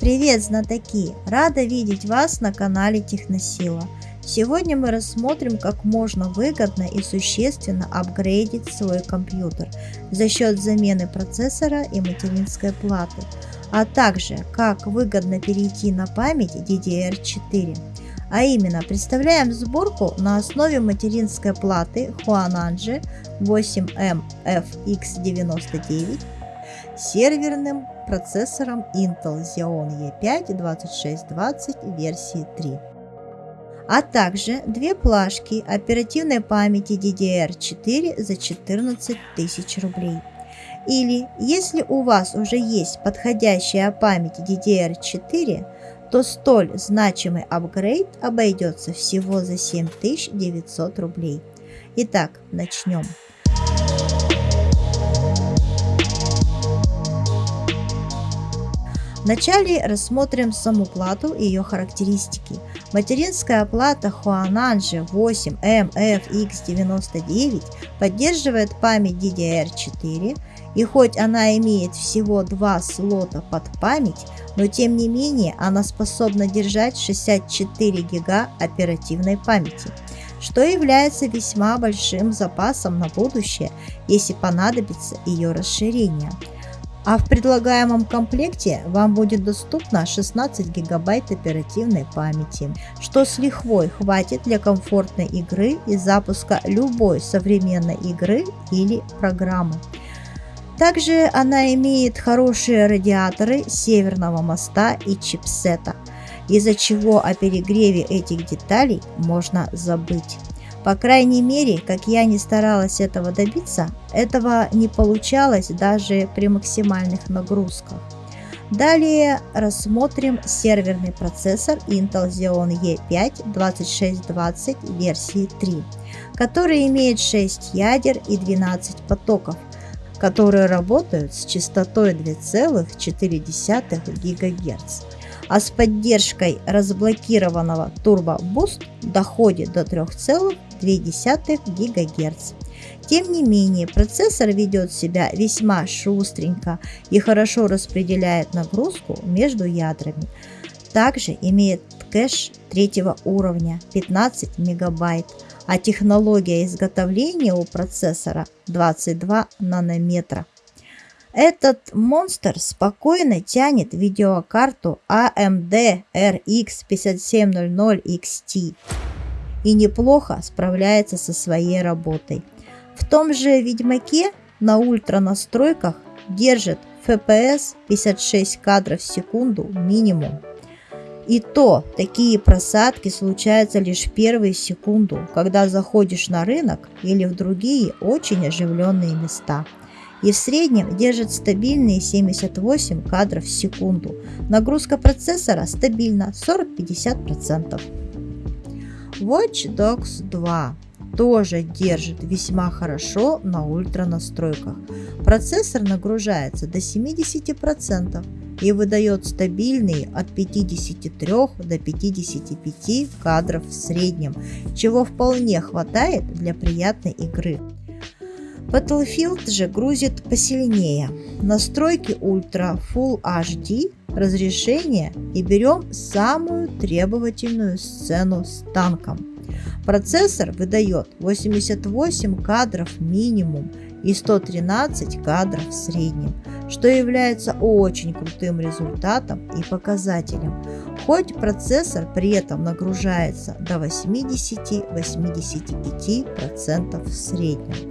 Привет, знатоки! Рада видеть вас на канале Техносила. Сегодня мы рассмотрим, как можно выгодно и существенно апгрейдить свой компьютер за счет замены процессора и материнской платы, а также как выгодно перейти на память DDR4. А именно, представляем сборку на основе материнской платы Huananji 8MFX99 серверным процессором Intel Xeon E5 2620 версии 3 а также две плашки оперативной памяти DDR4 за 14 тысяч рублей. Или, если у вас уже есть подходящая память DDR4, то столь значимый апгрейд обойдется всего за 7900 рублей. Итак, начнем. Вначале рассмотрим саму плату и ее характеристики. Материнская плата Huananji 8MFX99 поддерживает память DDR4 и хоть она имеет всего два слота под память, но тем не менее она способна держать 64 гига оперативной памяти что является весьма большим запасом на будущее, если понадобится ее расширение. А в предлагаемом комплекте вам будет доступно 16 гигабайт оперативной памяти, что с лихвой хватит для комфортной игры и запуска любой современной игры или программы. Также она имеет хорошие радиаторы северного моста и чипсета, из-за чего о перегреве этих деталей можно забыть. По крайней мере, как я не старалась этого добиться, этого не получалось даже при максимальных нагрузках. Далее рассмотрим серверный процессор Intel Xeon E5 2620 версии 3, который имеет 6 ядер и 12 потоков, которые работают с частотой 2,4 ГГц а с поддержкой разблокированного Turbo Boost доходит до 3,2 ГГц. Тем не менее, процессор ведет себя весьма шустренько и хорошо распределяет нагрузку между ядрами. Также имеет кэш третьего уровня 15 мегабайт, а технология изготовления у процессора 22 нанометра. Этот монстр спокойно тянет видеокарту AMD RX 5700 XT и неплохо справляется со своей работой. В том же Ведьмаке на ультра настройках держит FPS 56 кадров в секунду минимум. И то такие просадки случаются лишь первые секунду, когда заходишь на рынок или в другие очень оживленные места – и в среднем держит стабильные 78 кадров в секунду. Нагрузка процессора стабильна 40-50%. Watch Dogs 2 тоже держит весьма хорошо на ультра настройках. Процессор нагружается до 70% и выдает стабильные от 53 до 55 кадров в среднем, чего вполне хватает для приятной игры. Battlefield же грузит посильнее. Настройки Ultra Full HD разрешение и берем самую требовательную сцену с танком. Процессор выдает 88 кадров минимум и 113 кадров в среднем, что является очень крутым результатом и показателем, хоть процессор при этом нагружается до 80-85% в среднем.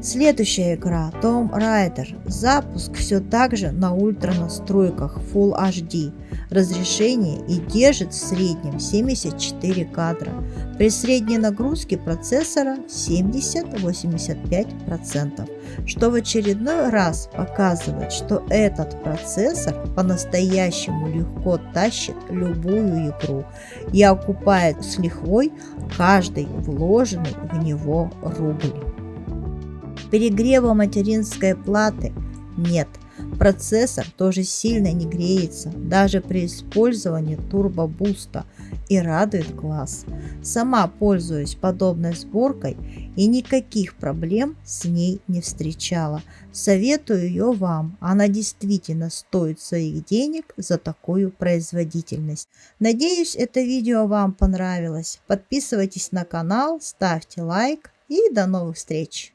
Следующая игра Tomb Raider. Запуск все так же на ультра настройках Full HD разрешение и держит в среднем 74 кадра. При средней нагрузке процессора 70-85%, что в очередной раз показывает, что этот процессор по-настоящему легко тащит любую игру и окупает с лихвой каждый вложенный в него рубль. Перегрева материнской платы нет. Процессор тоже сильно не греется, даже при использовании турбобуста и радует глаз. Сама пользуюсь подобной сборкой и никаких проблем с ней не встречала. Советую ее вам, она действительно стоит своих денег за такую производительность. Надеюсь, это видео вам понравилось. Подписывайтесь на канал, ставьте лайк и до новых встреч!